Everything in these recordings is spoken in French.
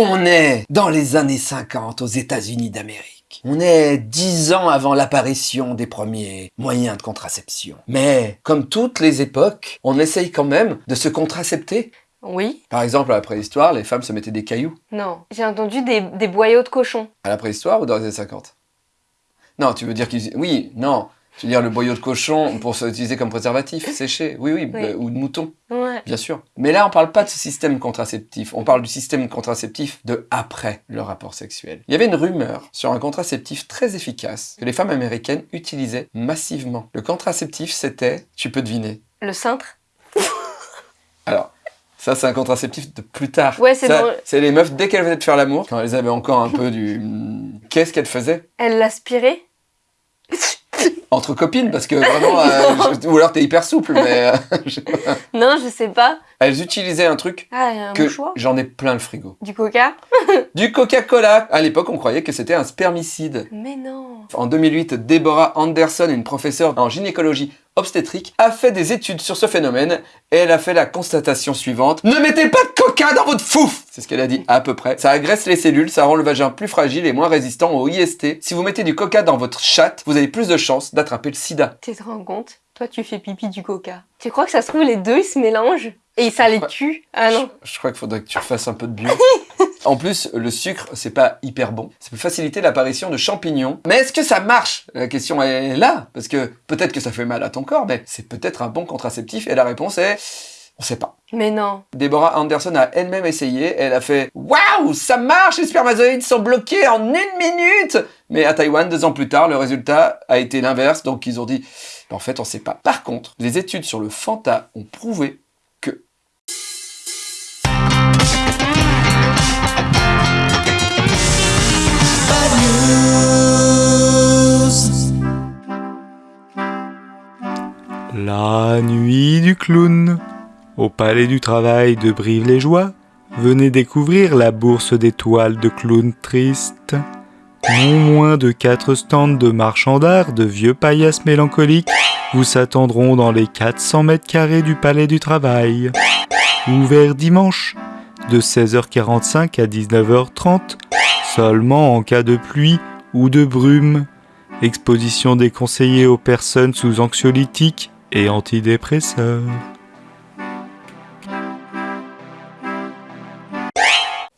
On est dans les années 50 aux États-Unis d'Amérique. On est dix ans avant l'apparition des premiers moyens de contraception. Mais, comme toutes les époques, on essaye quand même de se contracepter. Oui Par exemple, à la préhistoire, les femmes se mettaient des cailloux. Non. J'ai entendu des, des boyaux de cochon. À la préhistoire ou dans les années 50 Non, tu veux dire qu'ils... Oui, non. Je veux dire le boyau de cochon pour s'utiliser comme préservatif, séché. Oui, oui, Oui. ou de mouton, Ouais. bien sûr. Mais là, on parle pas de ce système contraceptif. On parle du système contraceptif de après le rapport sexuel. Il y avait une rumeur sur un contraceptif très efficace que les femmes américaines utilisaient massivement. Le contraceptif, c'était, tu peux deviner. Le cintre Alors, ça, c'est un contraceptif de plus tard. Ouais, c'est C'est les meufs, dès qu'elles venaient de faire l'amour, quand elles avaient encore un peu du... Qu'est-ce qu'elles faisaient? Elle l'aspirait Entre copines, parce que vraiment... euh, je- Ou alors t'es hyper souple, mais... euh, je- Non, je sais pas. Elles utilisaient un truc Ah, un que j'en ai plein le frigo. Du coca? Du Coca-Cola À l'époque, on croyait que c'était un spermicide. Mais non En 2008, Deborah Anderson, une professeure en gynécologie obstétrique, a fait des études sur ce phénomène et elle a fait la constatation suivante. Ne mettez pas de coca dans votre fouf C'est ce qu'elle a dit à peu près. Ça agresse les cellules, ça rend le vagin plus fragile et moins résistant au IST. Si vous mettez du coca dans votre chatte, vous avez plus de chances d'attraper le sida. Tu te rends compte? Toi, tu fais pipi du coca. Tu crois que ça se trouve, les deux, ils se mélangent? Et ça les tue Ah non Je, je crois qu'il faudrait que tu refasses un peu de bio. en plus, le sucre, c'est pas hyper bon. Ça peut faciliter l'apparition de champignons. Mais est-ce que ça marche? La question est là. Parce que peut-être que ça fait mal à ton corps, mais c'est peut-être un bon contraceptif. Et la réponse est... On sait pas. Mais non Deborah Anderson a elle-même essayé. Elle a fait Waouh, ça marche, les spermatozoïdes sont bloqués en une minute Mais à Taïwan, deux ans plus tard, le résultat a été l'inverse. Donc ils ont dit En fait, on sait pas. Par contre, les études sur le Fanta ont prouvé La nuit du clown. Au palais du travail de Brive-les-Joie, venez découvrir la bourse d'étoiles de clowns tristes. Non moins de quatre stands de marchands d'art de vieux paillasses mélancoliques vous s'attendront dans les 400 mètres carrés du palais du travail. Ouvert dimanche, de 16h45 à 19h30, seulement en cas de pluie ou de brume. Exposition déconseillée aux personnes sous anxiolytiques et antidépresseurs.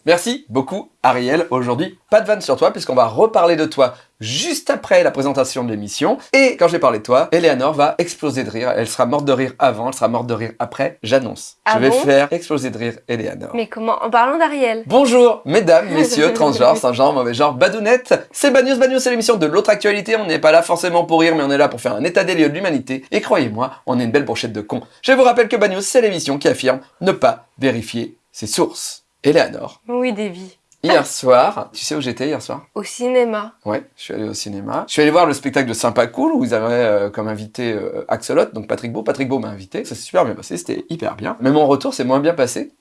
Merci beaucoup Ariel. Aujourd'hui, pas de vanne sur toi puisqu'on va reparler de toi juste après la présentation de l'émission. Et quand je vais parler de toi, Eleanor va exploser de rire. Elle sera morte de rire avant, elle sera morte de rire après. J'annonce. Ah je vais bon faire exploser de rire Eleanor. Mais comment? En parlant d'Ariel Bonjour, mesdames, messieurs, transgenres, sans-genre, mauvais genre, badounettes. C'est Bagnos Bagnos, c'est l'émission de l'autre actualité. On n'est pas là forcément pour rire, mais on est là pour faire un état des lieux de l'humanité. Et croyez-moi, on est une belle brochette de cons. Je vous rappelle que Bagnos, c'est l'émission qui affirme ne pas vérifier ses sources. Eleanor, Oui, Davy. hier soir, tu sais où j'étais hier soir? Au cinéma. Ouais, je suis allé au cinéma. Je suis allé voir le spectacle de Sympa Cool où ils avaient euh, comme invité euh, Axolot, donc Patrick Beau. Patrick Beau m'a invité. Ça s'est super bien passé, c'était hyper bien. Mais mon retour, c'est moins bien passé.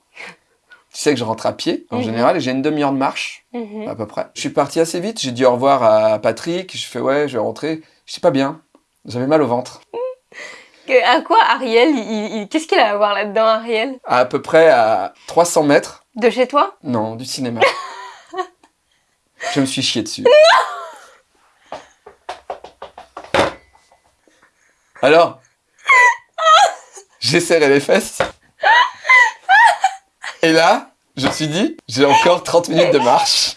Tu sais que je rentre à pied en Mhm. général et j'ai une demi-heure de marche Mhm. à peu près. Je suis parti assez vite, j'ai dit au revoir à Patrick, je fais ouais, je vais rentrer. Je sais pas bien, j'avais mal au ventre. À quoi Ariel il- il- Qu'est-ce qu'il a à voir là-dedans, Ariel? À, peu près à 300 mètres, De chez toi? Non, du cinéma. je me suis chié dessus. Alors, j'ai serré les fesses. Et là, je me suis dit, j'ai encore 30 minutes de marche.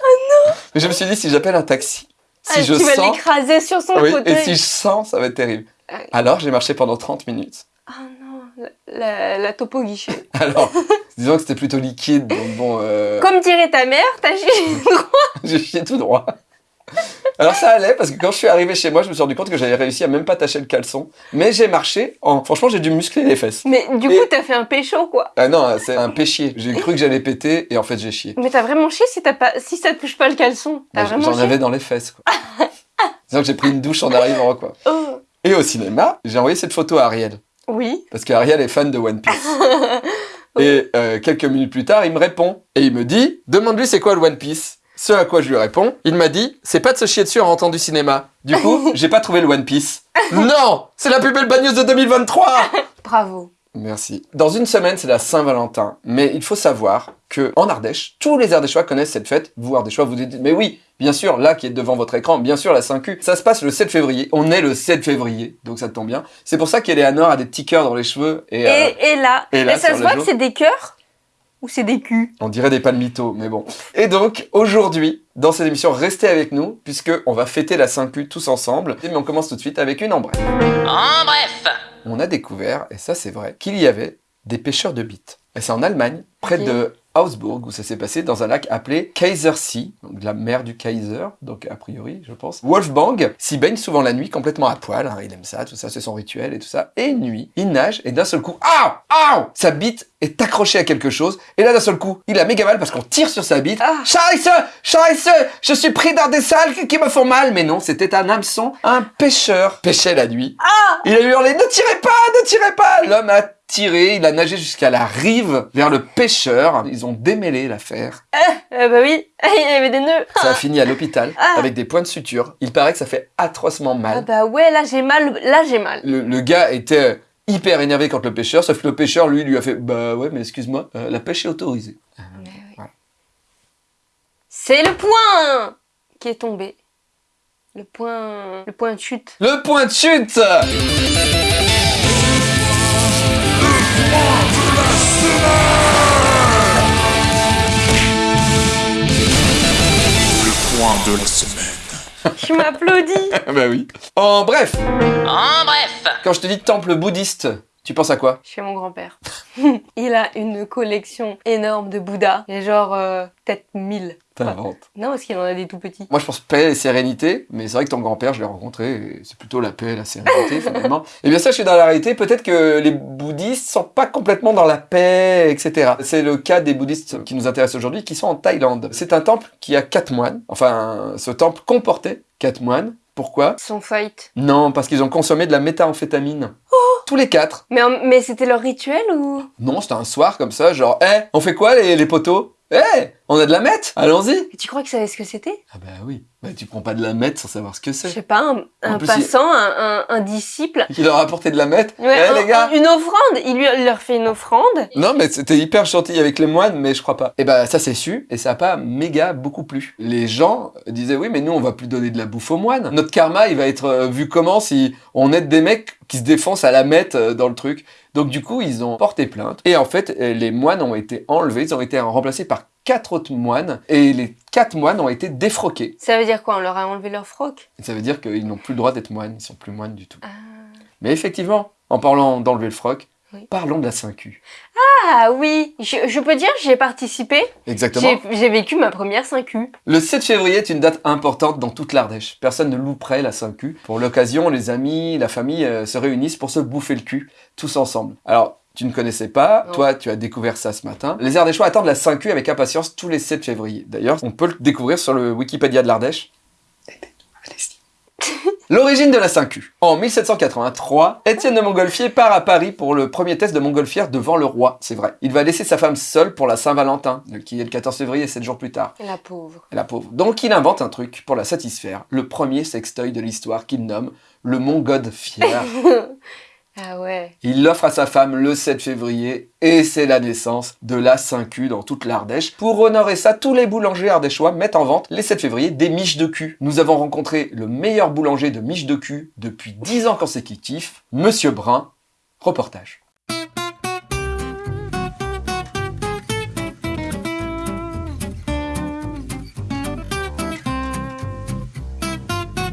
Mais je me suis dit, si j'appelle un taxi, si Ah, je Tu vas sens... l'écraser sur son Oui, fauteuil. et si je sens, ça va être terrible. Ah. Alors, j'ai marché pendant 30 minutes. Ah non, la, la- topo guichet. Alors, disons que c'était plutôt liquide, donc bon, euh, Comme dirait ta mère, t'as chié droit. j'ai chié tout droit. Alors ça allait, parce que quand je suis arrivé chez moi, je me suis rendu compte que j'avais réussi à même pas tacher le caleçon. Mais j'ai marché en... Franchement, j'ai dû muscler les fesses. Mais du Et- coup, t'as fait un pécho, quoi. Ah non, c'est un péchier. J'ai cru que j'allais péter, et en fait, j'ai chié. Mais t'as vraiment chié si, pas... si ça touche pas le caleçon. J'en avais dans les fesses, quoi. Disons que j'ai pris une douche en arrivant, quoi. Oh. Au cinéma, j'ai envoyé cette photo à Ariel. Oui. Parce qu'Ariel est fan de One Piece. Et euh, quelques minutes plus tard, il me répond. Et il me dit, demande-lui c'est quoi le One Piece. Ce à quoi je lui réponds, il m'a dit, c'est pas de se chier dessus en rentrant du cinéma. Du coup, j'ai pas trouvé le One Piece. non C'est la plus belle bagneuse de 2023 Bravo. Merci. Dans une semaine, c'est la Saint-Valentin. Mais il faut savoir que en Ardèche, tous les Ardéchois connaissent cette fête. Vous, Ardéchois, vous dites, mais oui, bien sûr, là qui est devant votre écran, bien sûr, la 5Q. Ça se passe le 7 février. On est le 7 février, donc ça tombe bien. C'est pour ça qu'Eleanor a des petits cœurs dans les cheveux. Et, Et, euh, et là, et là, ça se voit que c'est des cœurs ou c'est des culs? On dirait des palmitos, mais bon. Et donc, aujourd'hui, dans cette émission, restez avec nous, puisque on va fêter la 5Q tous ensemble. Mais on commence tout de suite avec une en bref. En bref on a découvert, et ça c'est vrai, qu'il y avait des pêcheurs de bites. Et c'est en Allemagne, près de Augsburg, où ça s'est passé dans un lac appelé Kaisersee, donc la mer du Kaiser, donc a priori, je pense. Wolfgang s'y baigne souvent la nuit, complètement à poil, hein, il aime ça, tout ça, c'est son rituel et tout ça. Et une nuit, il nage, et d'un seul coup, aouh, aouh, sa bite est accrochée à quelque chose, et là d'un seul coup, il a méga mal parce qu'on tire sur sa bite. Ah. Scheiße, Scheiße, je suis pris dans des salles qui me font mal. Mais non, c'était un hameçon, un pêcheur pêchait la nuit. Il a hurlé, ne tirez pas, ne tirez pas L'homme a tiré, il a nagé jusqu'à la rive vers le pêcheur. Ils ont démêlé l'affaire. Euh, Bah oui, il y avait des nœuds. Ça a fini à l'hôpital Ah. avec des points de suture. Il paraît que ça fait atrocement Ah mal. bah ouais, là j'ai mal, là j'ai mal. Le, le gars était hyper énervé contre le pêcheur, sauf que le pêcheur, lui, lui a fait Bah ouais, mais excuse-moi, euh, la pêche est autorisée. Voilà. C'est le point qui est tombé. Le point, le point de chute. Le point de chute de la semaine. Je m'applaudis. Bah oui. En bref, En bref quand je te dis temple bouddhiste, tu penses à quoi? Je suis mon grand-père. il a une collection énorme de Bouddha. Il y a genre euh, peut-être 1000. T'inventes. Non, parce qu'il en a des tout petits. Moi, je pense paix et sérénité, mais c'est vrai que ton grand-père, je l'ai rencontré, c'est plutôt la paix et la sérénité, finalement. Et bien ça, je suis dans la réalité, peut-être que les bouddhistes sont pas complètement dans la paix, etc. C'est le cas des bouddhistes qui nous intéressent aujourd'hui, qui sont en Thaïlande. C'est un temple qui a quatre moines. Enfin, ce temple comportait quatre moines. Pourquoi? Son fight. Non, parce qu'ils ont consommé de la méthamphétamine. Tous les quatre. Mais, c'était leur rituel ou? Non, c'était un soir comme ça, genre, hé, on fait quoi les, les poteaux? Hé, on a de la meth Allons-y Et Tu crois qu'ils savaient ce que c'était? Ah bah oui, bah, tu prends pas de la meth sans savoir ce que Je c'est. sais pas, un, un plus, passant, un, un- un disciple. Qui leur a apporté de la meth Ouais, Eh les gars une offrande. Il lui il leur fait une offrande. Non mais c'était hyper gentil avec les moines, mais je crois pas. Et bah ça s'est su, et ça a pas méga beaucoup plu. Les gens disaient oui mais nous on va plus donner de la bouffe aux moines. Notre karma il va être euh, vu comment si on aide des mecs qui se défoncent à la meth euh, dans le truc. Donc du coup ils ont porté plainte. Et en fait euh, les moines ont été enlevés, ils ont été remplacés par quatre autres moines, et les quatre moines ont été défroqués. Ça veut dire quoi? On leur a enlevé leur froc? Ça veut dire qu'ils n'ont plus le droit d'être moines, ils sont plus moines du tout. Ah. Mais effectivement, en parlant d'enlever le froc, Oui. parlons de la 5Q. Ah oui, je, je peux dire, j'ai participé. Exactement. J'ai vécu ma première 5U. Le 7 février est une date importante dans toute l'Ardèche. Personne ne louperait la 5Q. Pour l'occasion, les amis, la famille euh, se réunissent pour se bouffer le cul, tous ensemble. Alors, tu ne connaissais pas, Non. toi tu as découvert ça ce matin. Les Ardéchois attendent la 5Q avec impatience tous les 7 février. D'ailleurs, on peut le découvrir sur le Wikipédia de l'Ardèche. L'origine de la 5Q. En 1783, Étienne de Montgolfier part à Paris pour le premier test de montgolfière devant le roi, c'est vrai. Il va laisser sa femme seule pour la Saint-Valentin, qui est le 14 février, 7 jours plus tard. La pauvre. La pauvre. Donc il invente un truc pour la satisfaire, le premier sextoy de l'histoire qu'il nomme le Montgolfière. Ah ouais. Il l'offre à sa femme le 7 février et c'est la naissance de la 5Q dans toute l'Ardèche. Pour honorer ça, tous les boulangers ardéchois mettent en vente les 7 février des miches de cul. Nous avons rencontré le meilleur boulanger de miches de cul depuis 10 ans consécutifs, Monsieur Brun. Reportage.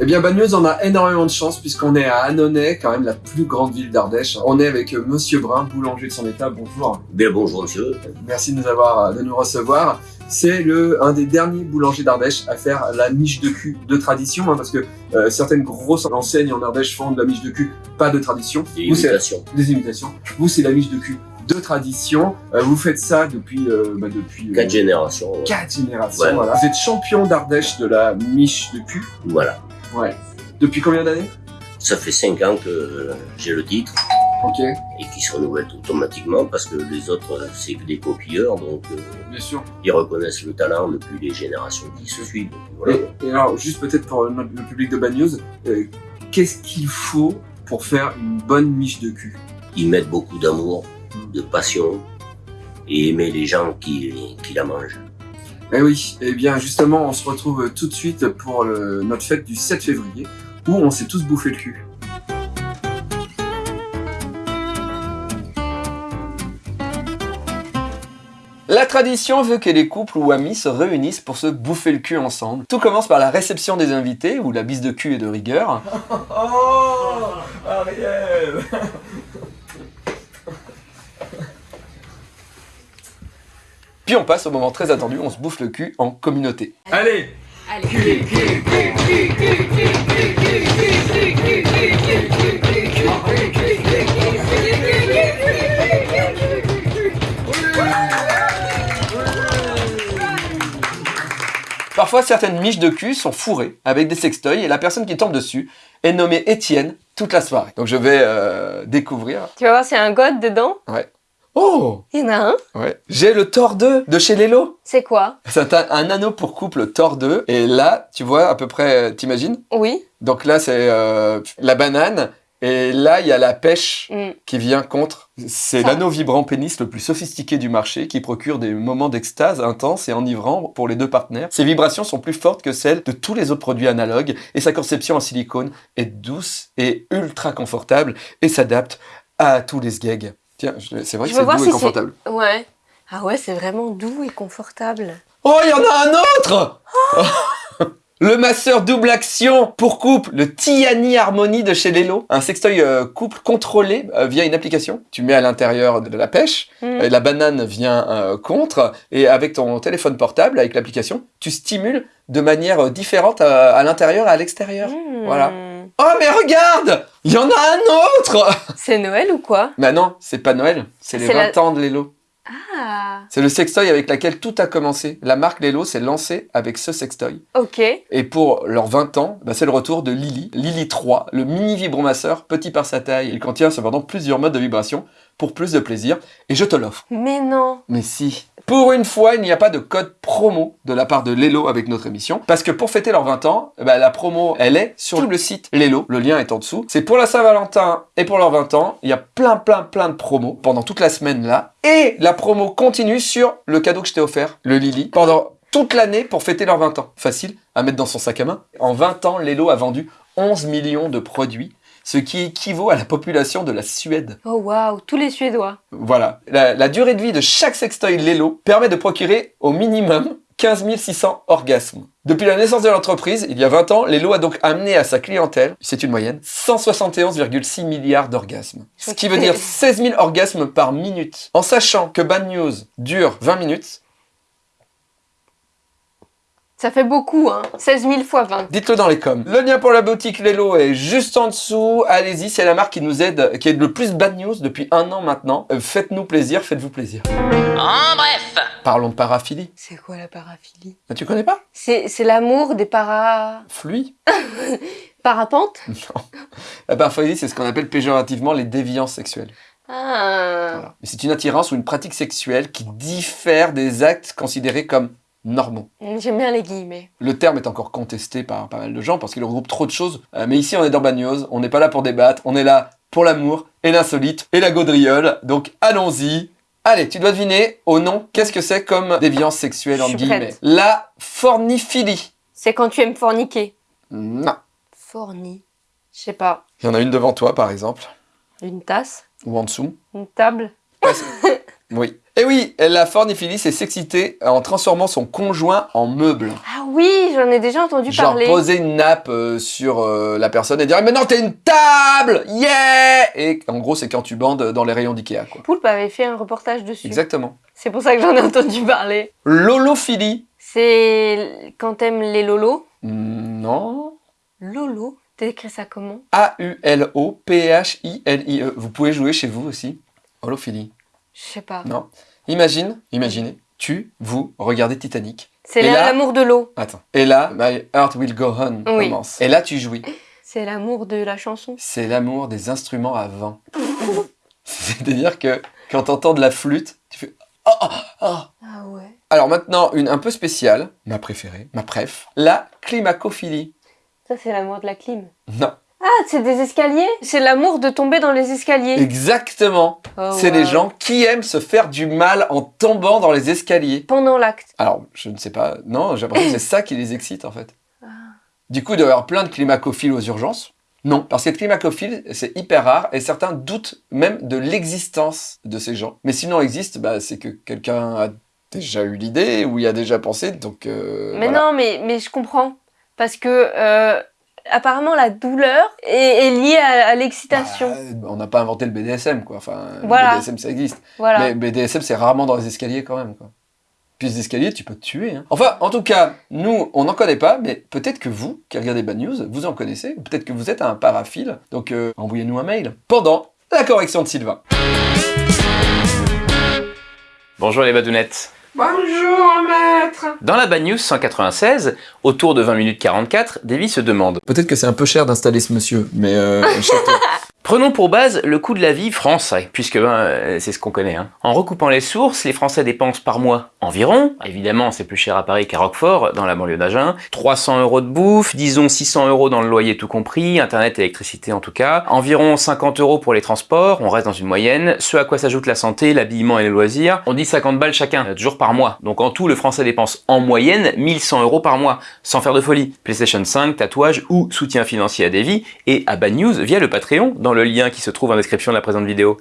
Eh bien, Bagneuse en a énormément de chance puisqu'on est à Annonay, quand même la plus grande ville d'Ardèche. On est avec euh, Monsieur Brun, boulanger de son état. Bonjour. Bien bonjour monsieur. Merci de nous avoir, de nous recevoir. C'est le un des derniers boulangers d'Ardèche à faire la miche de cul de tradition, hein, parce que euh, certaines grosses enseignes en Ardèche font de la miche de cul pas de tradition. Des Vous, imitations. des imitations. Vous, c'est la miche de cul de tradition. Euh, vous faites ça depuis euh, bah, depuis euh, Quatre générations. ouais. quatre générations. Voilà. Vous êtes champion d'Ardèche de la miche de cul. Voilà. Ouais. Depuis combien d'années? Ça fait cinq ans que j'ai le titre Ok. et qui se renouvelle automatiquement parce que les autres, euh, c'est que des copieurs, donc euh, Bien sûr. ils reconnaissent le talent depuis les générations qui se suivent. Voilà. Et, et alors, juste peut-être pour le public de Bagneuse, euh, qu'est-ce qu'il faut pour faire une bonne miche de cul? Y mettre beaucoup d'amour, de passion et aimer les gens qui, qui la mangent. Eh oui, eh bien justement, on se retrouve tout de suite pour le- notre fête du 7 février, où on s'est tous bouffé le cul. La tradition veut que les couples ou amis se réunissent pour se bouffer le cul ensemble. Tout commence par la réception des invités, où la bise de cul est de rigueur. Oh Ariel Puis on passe au moment très attendu, on se bouffe le cul en communauté. Allez Allez. Parfois, certaines miches de cul sont fourrées avec des sextoys et la personne qui tombe dessus est nommée Étienne toute la soirée. Donc je vais euh, découvrir. Tu vas voir s'il y a un god dedans. Oh Il y en a un. Ouais. J'ai le Thor 2 de chez Lelo. C'est quoi? C'est un, un anneau pour couple Thor 2. Et là, tu vois à peu près, euh, t'imagines? Oui. Donc là, c'est euh, la banane. Et là, il y a la pêche Mm. qui vient contre. C'est l'anneau vibrant pénis le plus sophistiqué du marché qui procure des moments d'extase intenses et enivrants pour les deux partenaires. Ses vibrations sont plus fortes que celles de tous les autres produits analogues et sa conception en silicone est douce et ultra confortable et s'adapte à tous les sgags. Tiens, c'est vrai Je que c'est doux si et confortable. Ouais. Ah ouais, c'est vraiment doux et confortable. Oh, il y en a un autre Le masseur double action pour couple, le Tiani Harmony de chez Lelo. Un sextoy euh, couple contrôlé euh, via une application. Tu mets à l'intérieur de la pêche, Mm. et la banane vient euh, contre, et avec ton téléphone portable, avec l'application, tu stimules de manière différente à, à l'intérieur et à l'extérieur. Mm. Voilà. Oh, mais regarde Il y en a un autre C'est Noël ou quoi? Bah non, c'est pas Noël, c'est les C'est 20 la- ans de Lelo. Ah. C'est le sextoy avec laquelle tout a commencé. La marque Lelo s'est lancée avec ce sextoy. Ok. Et pour leurs 20 ans, bah, c'est le retour de Lily, Lily 3, le mini vibromasseur, petit par sa taille. Il contient cependant plusieurs modes de vibration pour plus de plaisir. Et je te l'offre. Mais non. Mais si. Pour une fois, il n'y a pas de code promo de la part de Lelo avec notre émission. Parce que pour fêter leurs 20 ans, bah, la promo, elle est sur le site Lelo. Le lien est en dessous. C'est pour la Saint-Valentin et pour leurs 20 ans. Il y a plein, plein, plein de promos pendant toute la semaine là. Et la promo continue sur le cadeau que je t'ai offert, le Lily, pendant toute l'année pour fêter leurs 20 ans. Facile à mettre dans son sac à main. En 20 ans, Lelo a vendu 11 millions de produits, ce qui équivaut à la population de la Suède. Oh waouh, tous les Suédois. Voilà. La, la durée de vie de chaque sextoy Lelo permet de procurer au minimum 15 600 orgasmes. Depuis la naissance de l'entreprise, il y a 20 ans, Lelo a donc amené à sa clientèle, c'est une moyenne, 171,6 milliards d'orgasmes. Ce qui veut dire 16 000 orgasmes par minute. En sachant que Bad News dure 20 minutes, Ça fait beaucoup, hein. 16 000 fois 20. dites-le dans les coms. Le lien pour la boutique Lelo est juste en dessous. Allez-y, c'est la marque qui nous aide, qui aide le plus Bad News depuis un an maintenant. Euh, Faites-nous plaisir, faites-vous plaisir. En bref, Parlons de paraphilie. C'est quoi la paraphilie? Ah, Tu connais pas? C'est l'amour des para... Fluide parapentes? Non. La paraphilie, c'est ce qu'on appelle péjorativement les déviances sexuelles. Ah. Voilà. C'est une attirance ou une pratique sexuelle qui diffère des actes considérés comme normaux. J'aime bien les guillemets. Le terme est encore contesté par pas mal de gens parce qu'il regroupe trop de choses. Euh, mais ici, on est dans Bagnos, on n'est pas là pour débattre, on est là pour l'amour et l'insolite et la gaudriole. Donc allons-y. Allez, tu dois deviner au nom, qu'est-ce que c'est comme déviance sexuelle en guillemets? La forniphilie. C'est quand tu aimes forniquer. Non. Forni. Je sais pas. Il y en a une devant toi, par exemple, Une tasse ou en dessous. Une table Oui. Et oui, la forniphilie, c'est s'exciter en transformant son conjoint en meuble. Ah oui, j'en ai déjà entendu Genre parler. poser une nappe euh, sur euh, la personne et dire mais non t'es une table yeah et en gros c'est quand tu bandes dans les rayons d'Ikea. Poulpe avait fait un reportage dessus. Exactement. C'est pour ça que j'en ai entendu parler. Lolophilie. C'est quand t'aimes les lolos? Mm, Non. Lolo? T'écris ça comment? A U L O P H I L I E. Vous pouvez jouer chez vous aussi. Holophilie. Je sais pas. Non. Imagine, imaginez, tu, vous regardez Titanic. C'est l'amour de l'eau. Attends. Et là, My Heart Will Go On Oui. commence. Et là tu jouis. C'est l'amour de la chanson. C'est l'amour des instruments à vent. C'est-à-dire que quand t'entends de la flûte, tu fais oh, oh, oh. Ah ouais. Alors maintenant, une un peu spéciale, ma préférée, ma préf, la climacophilie. Ça, c'est l'amour de la clim. Non, Ah, c'est des escaliers C'est l'amour de tomber dans les escaliers. Exactement. Oh, c'est wow. les gens qui aiment se faire du mal en tombant dans les escaliers. Pendant l'acte. Alors, je ne sais pas. Non, j'ai l'impression que c'est ça qui les excite, en fait. Ah. Du coup, il doit y avoir plein de climacophiles aux urgences. Non, parce que climacophile, c'est hyper rare et certains doutent même de l'existence de ces gens. Mais s'ils non existent, bah, c'est que quelqu'un a déjà eu l'idée ou y a déjà pensé, donc... euh, Mais voilà. non, mais, mais je comprends. Parce que euh, apparemment la douleur est, est liée à, à l'excitation. Bah, on n'a pas inventé le BDSM, quoi. Enfin, Voilà. le BDSM, ça existe. voilà. Mais BDSM, c'est rarement dans les escaliers quand même, quoi. Puis les escaliers, tu peux te tuer. Hein. Enfin, en tout cas, nous, on n'en connaît pas, mais peut-être que vous, qui regardez Bad News, vous en connaissez. Peut-être que vous êtes un paraphile. Donc, euh, envoyez-nous un mail. Pendant la correction de Sylvain. Bonjour les badounettes. Bonjour, maître Dans la Bad News 196, autour de 20 minutes 44, Davy se demande Peut-être que c'est un peu cher d'installer ce monsieur, mais euh. Prenons pour base le coût de la vie français, puisque ben, euh, c'est ce qu'on connaît. hein. En recoupant les sources, les Français dépensent par mois environ, évidemment c'est plus cher à Paris qu'à Roquefort, dans la banlieue d'Agen, 300 euros de bouffe, disons 600 euros dans le loyer tout compris, internet et électricité en tout cas, environ 50 euros pour les transports, on reste dans une moyenne, ce à quoi s'ajoute la santé, l'habillement et les loisirs, on dit 50 balles chacun, euh, toujours par mois. Donc en tout, le Français dépense en moyenne 1100 euros par mois, sans faire de folie. PlayStation 5, tatouage ou soutien financier à Davy et à Bad News via le Patreon le lien qui se trouve en description de la présente vidéo.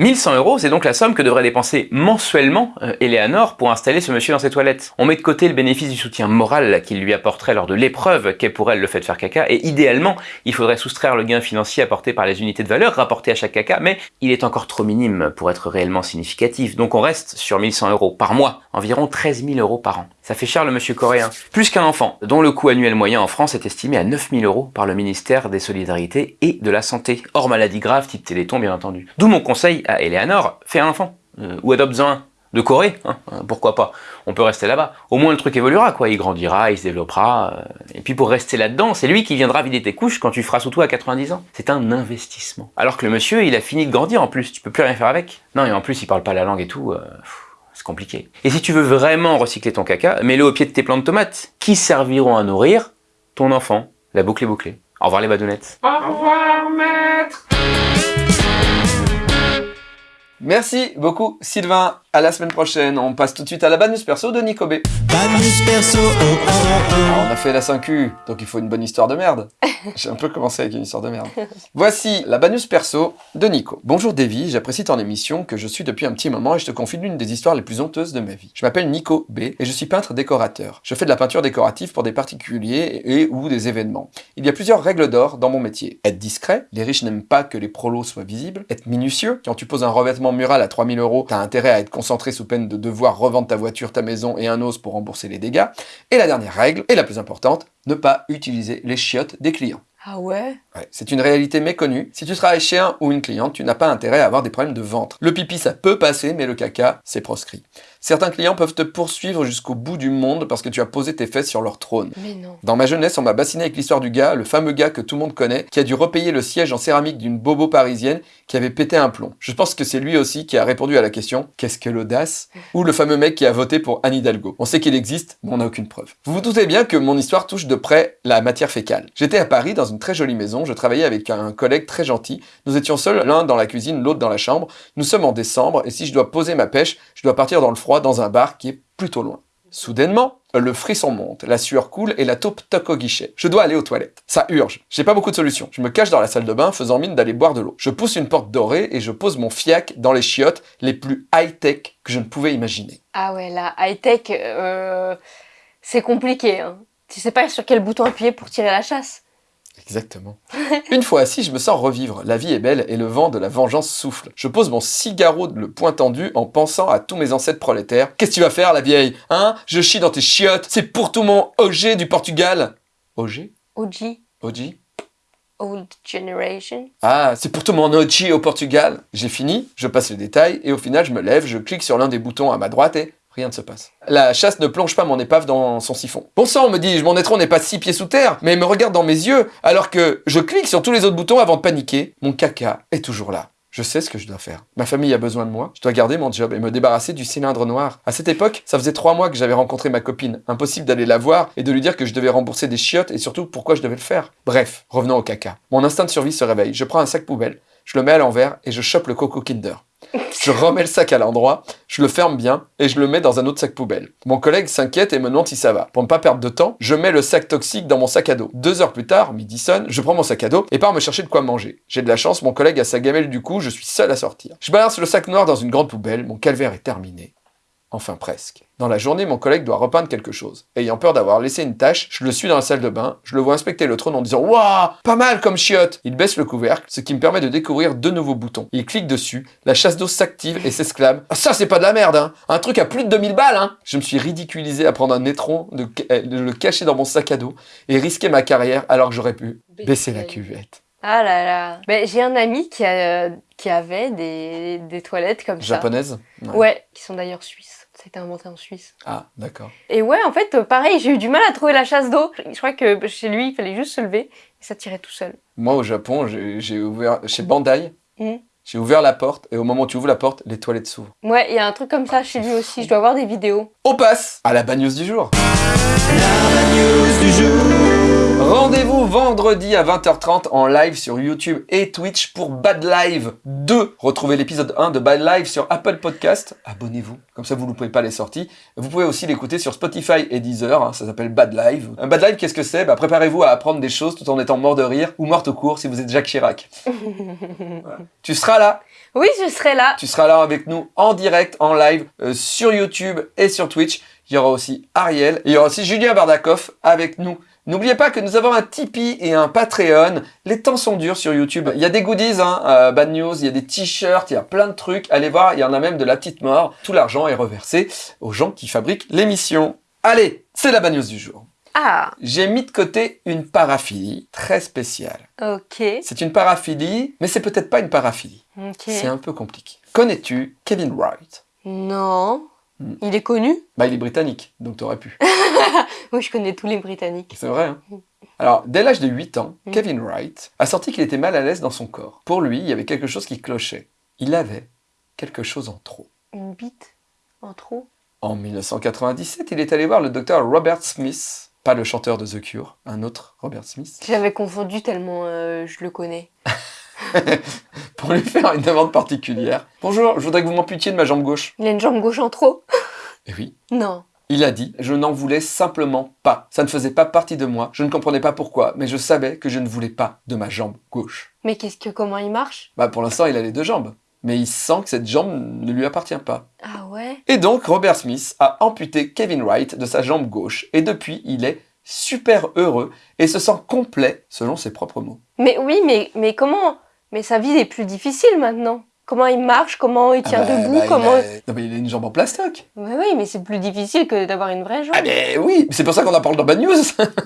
1100 euros, c'est donc la somme que devrait dépenser mensuellement euh, Eleanor pour installer ce monsieur dans ses toilettes. On met de côté le bénéfice du soutien moral qu'il lui apporterait lors de l'épreuve qu'est pour elle le fait de faire caca, et idéalement, il faudrait soustraire le gain financier apporté par les unités de valeur rapportées à chaque caca, mais il est encore trop minime pour être réellement significatif, donc on reste sur 1100 euros par mois, environ 13 000 euros par an. Ça fait cher le monsieur coréen. Plus qu'un enfant, dont le coût annuel moyen en France est estimé à 9 000 euros par le ministère des Solidarités et de la Santé, hors maladie grave type Téléthon bien entendu. D'où mon conseil à Eleanor, fais un enfant, euh, ou adopte-en un. De Corée, hein, euh, pourquoi pas On peut rester là-bas. Au moins le truc évoluera, quoi. Il grandira, il se développera. euh, et puis pour rester là-dedans, c'est lui qui viendra vider tes couches quand tu feras sous toi à 90 ans. C'est un investissement. Alors que le monsieur, il a fini de grandir en plus. Tu peux plus rien faire avec. Non, et en plus, il parle pas la langue et tout. C'est compliqué. Et si tu veux vraiment recycler ton caca, mets-le au pied de tes plants de tomates, qui serviront à nourrir ton enfant. La boucle est bouclée. Au revoir les badounettes. Merci beaucoup, Sylvain. À la semaine prochaine. On passe tout de suite à la bad news perso de Nico B. Bad news perso, oh oh oh Alors, on a fait la 5Q, donc il faut une bonne histoire de merde. J'ai un peu commencé avec une histoire de merde. Voici la bad news perso de Nico. Bonjour Davy, j'apprécie ton émission que je suis depuis un petit moment et je te confie l'une des histoires les plus honteuses de ma vie. Je m'appelle Nico B et je suis peintre décorateur. Je fais de la peinture décorative pour des particuliers et ou des événements. Il y a plusieurs règles d'or dans mon métier. Être discret, les riches n'aiment pas que les prolos soient visibles. Être minutieux, quand tu poses un revêtement mural à 3000 euros, t'as intérêt à être concentré sous peine de devoir revendre ta voiture, ta maison et un os pour rembourser les dégâts. Et la dernière règle, et la plus importante, ne pas utiliser les chiottes des clients. Ah ouais? Ouais, c'est une réalité méconnue. Si tu travailles chez un ou une cliente, tu n'as pas intérêt à avoir des problèmes de ventre. Le pipi, ça peut passer, mais le caca, c'est proscrit. Certains clients peuvent te poursuivre jusqu'au bout du monde parce que tu as posé tes fesses sur leur trône. Mais non. Dans ma jeunesse, on m'a bassiné avec l'histoire du gars, le fameux gars que tout le monde connaît, qui a dû repayer le siège en céramique d'une bobo parisienne qui avait pété un plomb. Je pense que c'est lui aussi qui a répondu à la question Qu'est-ce que l'audace? Ou le fameux mec qui a voté pour Anne Hidalgo. On sait qu'il existe, mais on n'a aucune preuve. Vous vous doutez bien que mon histoire touche de près la matière fécale. J'étais à Paris dans une très jolie maison, je travaillais avec un collègue très gentil. Nous étions seuls, l'un dans la cuisine, l'autre dans la chambre. Nous sommes en décembre et si je dois poser ma pêche, je dois partir dans le froid dans un bar qui est plutôt loin. Soudainement, le frisson monte, la sueur coule et la taupe toque au guichet. Je dois aller aux toilettes. Ça urge. J'ai pas beaucoup de solutions. Je me cache dans la salle de bain faisant mine d'aller boire de l'eau. Je pousse une porte dorée et je pose mon fiac dans les chiottes les plus high-tech que je ne pouvais imaginer. Ah ouais, la high-tech, euh, c'est compliqué. Hein. Tu sais pas sur quel bouton appuyer pour tirer la chasse. Exactement. Une fois assis, je me sens revivre. La vie est belle et le vent de la vengeance souffle. Je pose mon cigaro le poing tendu en pensant à tous mes ancêtres prolétaires. Qu'est-ce que tu vas faire, la vieille? Hein? Je chie dans tes chiottes. C'est pour tout mon OG du Portugal. OG OG, OG Old Generation. Ah, c'est pour tout mon OG au Portugal. J'ai fini, je passe les détails et au final, je me lève, je clique sur l'un des boutons à ma droite et rien ne se passe. La chasse ne plonge pas mon épave dans son siphon. Bon sang, me dis-je, mon étron n'est pas six pieds sous terre, mais me regarde dans mes yeux alors que je clique sur tous les autres boutons avant de paniquer. Mon caca est toujours là. Je sais ce que je dois faire. Ma famille a besoin de moi. Je dois garder mon job et me débarrasser du cylindre noir. À cette époque, ça faisait trois mois que j'avais rencontré ma copine. Impossible d'aller la voir et de lui dire que je devais rembourser des chiottes et surtout pourquoi je devais le faire. Bref, revenons au caca. Mon instinct de survie se réveille. Je prends un sac poubelle, je le mets à l'envers et je chope le coco Kinder. Je remets le sac à l'endroit, je le ferme bien et je le mets dans un autre sac poubelle. Mon collègue s'inquiète et me demande si ça va. Pour ne pas perdre de temps, je mets le sac toxique dans mon sac à dos. Deux heures plus tard, midi sonne, je prends mon sac à dos et pars me chercher de quoi manger. J'ai de la chance, mon collègue a sa gamelle du coup, je suis seul à sortir. Je balance le sac noir dans une grande poubelle, mon calvaire est terminé. Enfin presque. Dans la journée, mon collègue doit repeindre quelque chose. Ayant peur d'avoir laissé une tâche, je le suis dans la salle de bain, je le vois inspecter le trône en disant Waouh, pas mal comme chiotte Il baisse le couvercle, ce qui me permet de découvrir deux nouveaux boutons. Il clique dessus, la chasse d'eau s'active et s'exclame Ah, ça c'est pas de la merde, hein Un truc à plus de 2000 balles, hein Je me suis ridiculisé à prendre un étron, de, euh, de le cacher dans mon sac à dos et risquer ma carrière alors que j'aurais pu baisser la cuvette. Ah là là. Mais j'ai un ami qui, a, qui avait des, des toilettes comme ça. Japonaise? Ouais, qui sont d'ailleurs suisses. Ça a été inventé en Suisse. Ah, d'accord. Et ouais, en fait, pareil, j'ai eu du mal à trouver la chasse d'eau. Je crois que chez lui, il fallait juste se lever et ça tirait tout seul. Moi, au Japon, j'ai ouvert, chez Bandai, Mhm. j'ai ouvert la porte et au moment où tu ouvres la porte, les toilettes s'ouvrent. Ouais, il y a un truc comme ça chez lui aussi. Je dois avoir des vidéos. On passe à la news du jour. La news du jour. Rendez-vous vendredi à 20h30 en live sur YouTube et Twitch pour Bad Live 2. Retrouvez l'épisode 1 de Bad Live sur Apple Podcast. Abonnez-vous, comme ça vous ne loupez pas les sorties. Vous pouvez aussi l'écouter sur Spotify et Deezer, hein, ça s'appelle Bad Live. Un Bad Live, qu'est-ce que c'est? Bah, Préparez-vous à apprendre des choses tout en étant mort de rire ou morte au cours si vous êtes Jacques Chirac. Voilà. Tu seras là, Oui, je serai là. tu seras là avec nous en direct, en live, euh, sur YouTube et sur Twitch. Il y aura aussi Ariel et il y aura aussi Julien Bardakoff avec nous. N'oubliez pas que nous avons un Tipeee et un Patreon. Les temps sont durs sur YouTube. Il y a des goodies, hein, euh, Bad News, il y a des t-shirts, il y a plein de trucs. Allez voir, il y en a même de la petite mort. Tout l'argent est reversé aux gens qui fabriquent l'émission. Allez, c'est la Bad News du jour. Ah, J'ai mis de côté une paraphilie très spéciale. ok. C'est une paraphilie, mais c'est peut-être pas une paraphilie. Ok. C'est un peu compliqué. Connais-tu Kevin Wright? Non. Hmm. Il est connu? Bah, il est britannique, donc t'aurais pu. Oui, je connais tous les Britanniques. C'est vrai, hein Alors, dès l'âge de 8 ans, Mm. Kevin Wright a sorti qu'il était mal à l'aise dans son corps. Pour lui, il y avait quelque chose qui clochait. Il avait quelque chose en trop. Une bite en trop? En 1997, il est allé voir le docteur Robert Smith, pas le chanteur de The Cure, un autre Robert Smith, J'avais confondu tellement euh, je le connais. pour lui faire une demande particulière. Bonjour, je voudrais que vous m'amputiez de ma jambe gauche. Il a une jambe gauche en trop? Et oui, Non. Il a dit Je n'en voulais simplement pas. Ça ne faisait pas partie de moi. Je ne comprenais pas pourquoi, mais je savais que je ne voulais pas de ma jambe gauche. Mais qu'est-ce que comment il marche? Bah pour l'instant, il a les deux jambes. Mais il sent que cette jambe ne lui appartient pas. Ah ouais? Et donc, Robert Smith a amputé Kevin Wright de sa jambe gauche. Et depuis, il est super heureux et se sent complet, selon ses propres mots. Mais oui, mais, mais comment? Mais sa vie est plus difficile maintenant. Comment il marche Comment il tient Ah bah, debout bah, il Comment a- Non, mais il a une jambe en plastoc. Oui, mais c'est plus difficile que d'avoir une vraie jambe. Ah mais oui, c'est pour ça qu'on en parle dans Bad News.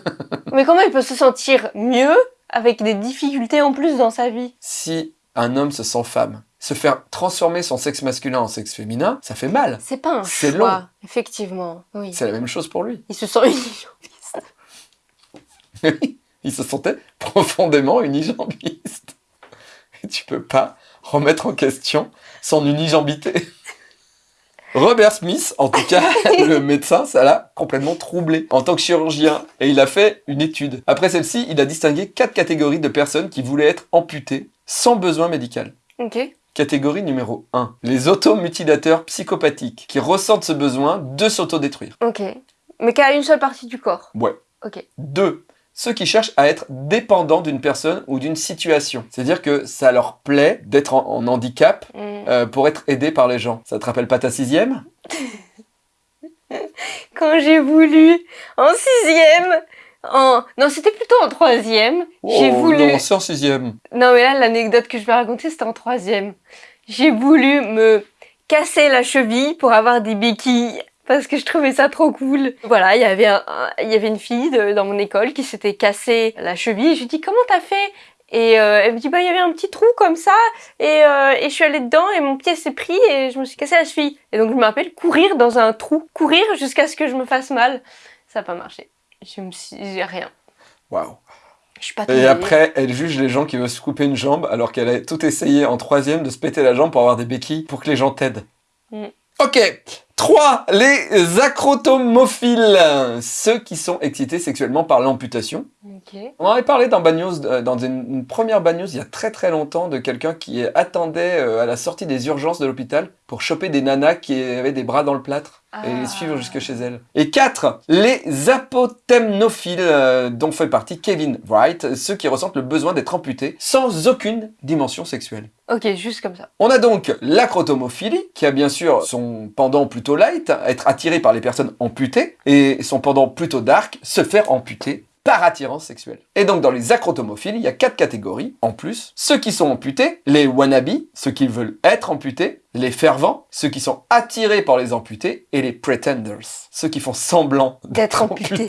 Mais comment il peut se sentir mieux avec des difficultés en plus dans sa vie? Si un homme se sent femme, se faire transformer son sexe masculin en sexe féminin, ça fait mal. C'est pas un C'est long. effectivement. Oui. C'est la même chose pour lui. Il se sent unijambiste. il se sentait profondément unijambiste. Tu peux pas remettre en question son unijambité. Robert Smith, en tout cas, le médecin, ça l'a complètement troublé en tant que chirurgien. Et il a fait une étude. Après celle-ci, il a distingué quatre catégories de personnes qui voulaient être amputées sans besoin médical. Ok. Catégorie numéro 1. Les automutilateurs psychopathiques qui ressentent ce besoin de s'autodétruire. Ok. Mais qu'à une seule partie du corps. Ouais. Ok. 2. Ceux qui cherchent à être dépendants d'une personne ou d'une situation. C'est-à-dire que ça leur plaît d'être en, en handicap Hmm. euh, pour être aidé par les gens. Ça te rappelle pas ta sixième? Quand j'ai voulu, en sixième, en... Non, c'était plutôt en troisième. j'ai Oh voulu... Non, c'est en sixième. Non, mais là, l'anecdote que je vais raconter, c'était en troisième. J'ai voulu me casser la cheville pour avoir des béquilles parce que je trouvais ça trop cool. Voilà, il y avait un, un- il y avait une fille de- dans mon école qui s'était cassé la cheville. Je lui dis comment t'as fait? Et euh, elle me dit bah il y avait un petit trou comme ça et, euh, et je suis allée dedans et mon pied s'est pris et je me suis cassé la cheville. Et donc je m'appelle courir dans un trou, courir jusqu'à ce que je me fasse mal. Ça n'a pas marché. Je me suis, rien. Waouh. Je suis pas Et après, elle juge les gens qui veulent se couper une jambe alors qu'elle a tout essayé en troisième de se péter la jambe pour avoir des béquilles pour que les gens t'aident. Mm. Ok. 3. Les acrotomophiles. Ceux qui sont excités sexuellement par l'amputation. On en avait parlé dans euh, dans une, une première Bad News il y a très très longtemps de quelqu'un qui attendait euh, à la sortie des urgences de l'hôpital pour choper des nanas qui avaient des bras dans le plâtre et les Ah. suivre jusque chez elles. Et 4. Les apotemnophiles euh, dont fait partie Kevin Wright, ceux qui ressentent le besoin d'être amputés sans aucune dimension sexuelle. Ok, juste comme ça. On a donc l'acrotomophilie, qui a bien sûr son pendant plutôt light, être attiré par les personnes amputées, et son pendant plutôt dark, se faire amputer par attirance sexuelle. Et donc dans les acrotomophiles, il y a quatre catégories en plus. Ceux qui sont amputés, les wannabes, ceux qui veulent être amputés, les fervents, ceux qui sont attirés par les amputés, et les pretenders, ceux qui font semblant D'être amputé.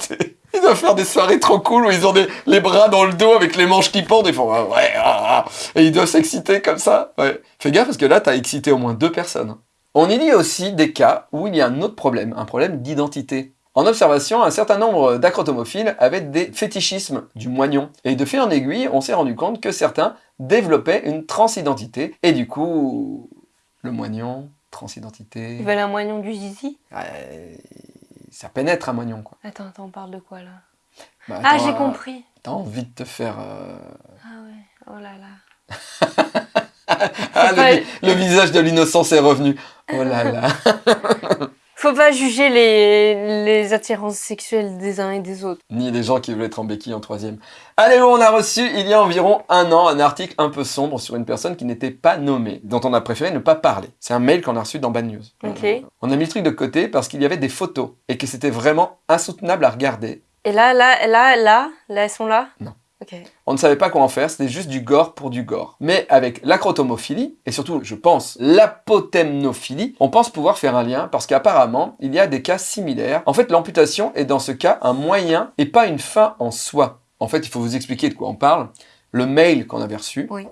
Ils doivent faire des soirées trop cool où ils ont des, les bras dans le dos avec les manches qui pendent, ils font ah, ouais, ah, ah et ils doivent s'exciter comme ça. Ouais. Fais gaffe parce que là, t'as excité au moins deux personnes. On y lit aussi des cas où il y a un autre problème, un problème d'identité. En observation, un certain nombre d'acrotomophiles avaient des fétichismes du moignon. Et de fil en aiguille, on s'est rendu compte que certains développaient une transidentité. Et du coup, le moignon, transidentité, Ils veulent un moignon du zizi? Ouais, ça pénètre un moignon, quoi. Attends, attends, on parle de quoi là? Bah, Ah, j'ai euh, compris. T'as envie de te faire... euh, Ah ouais, oh là là. Ah, le visage de l'innocence est revenu. Oh là là. Faut pas juger les, les attirances sexuelles des uns et des autres. Ni les gens qui veulent être en béquille en troisième. Allez, on a reçu il y a environ un an un article un peu sombre sur une personne qui n'était pas nommée, dont on a préféré ne pas parler. C'est un mail qu'on a reçu dans Bad News. Ok. Euh, On a mis le truc de côté parce qu'il y avait des photos et que c'était vraiment insoutenable à regarder. Et là, là, là, là, là, elles sont là? Non. On ne savait pas quoi en faire, c'était juste du gore pour du gore. Mais avec l'acrotomophilie, et surtout, je pense, l'apotemnophilie, on pense pouvoir faire un lien parce qu'apparemment, il y a des cas similaires. En fait, l'amputation est dans ce cas un moyen et pas une fin en soi. En fait, il faut vous expliquer de quoi on parle. Le mail qu'on avait reçu, Oui.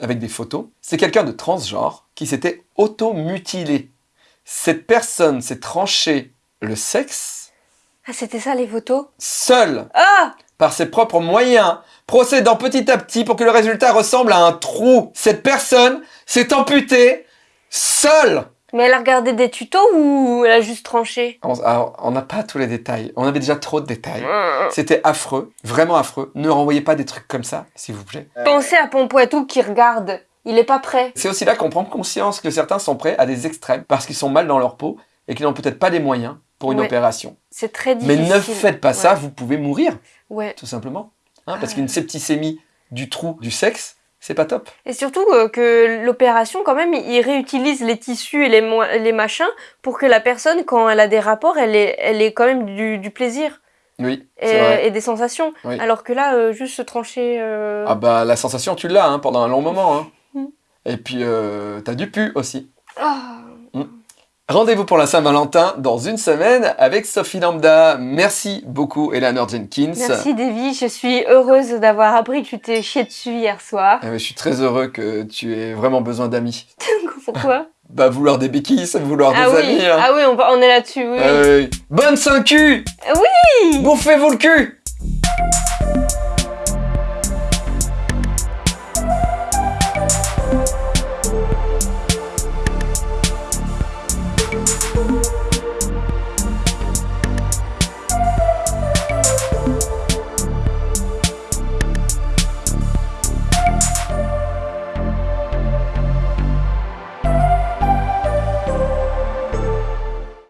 avec des photos, c'est quelqu'un de transgenre qui s'était auto-mutilé. Cette personne s'est tranché le sexe Ah, c'était ça les photos? Seul Ah par ses propres moyens, procédant petit à petit pour que le résultat ressemble à un trou. Cette personne s'est amputée seule. Mais elle a regardé des tutos ou elle a juste tranché? On n'a pas tous les détails. On avait déjà trop de détails. C'était affreux, vraiment affreux. Ne renvoyez pas des trucs comme ça, s'il vous plaît. Pensez à Pompoitou qui regarde. Il est pas prêt. C'est aussi là qu'on prend conscience que certains sont prêts à des extrêmes parce qu'ils sont mal dans leur peau et qu'ils n'ont peut-être pas les moyens pour une Ouais. opération. C'est très Mais difficile. ne faites pas ça, vous pouvez mourir, Ouais. tout simplement. Hein, parce Ah. qu'une septicémie du trou du sexe, c'est pas top. Et surtout euh, que l'opération, quand même, il réutilise les tissus et les, machins pour que la personne, quand elle a des rapports, elle ait, elle ait quand même du, du plaisir Oui, et, c'est vrai. et des sensations. Oui. Alors que là, euh, juste se trancher. euh, Ah bah la sensation tu l'as hein, pendant un long moment. Hein. Mm. Et puis t'as du pu aussi. ah. Rendez-vous pour la Saint-Valentin dans une semaine avec Sophie Lambda. Merci beaucoup Eleanor Jenkins. Merci Davy, je suis heureuse d'avoir appris que tu t'es chié dessus hier soir. Eh oui, je suis très heureux que tu aies vraiment besoin d'amis. Pourquoi? Bah vouloir des béquilles, c'est vouloir Ah des oui, amis. hein. ah oui, on, est là-dessus, oui. Ah oui. Bonne 5 cul Oui Bouffez-vous le cul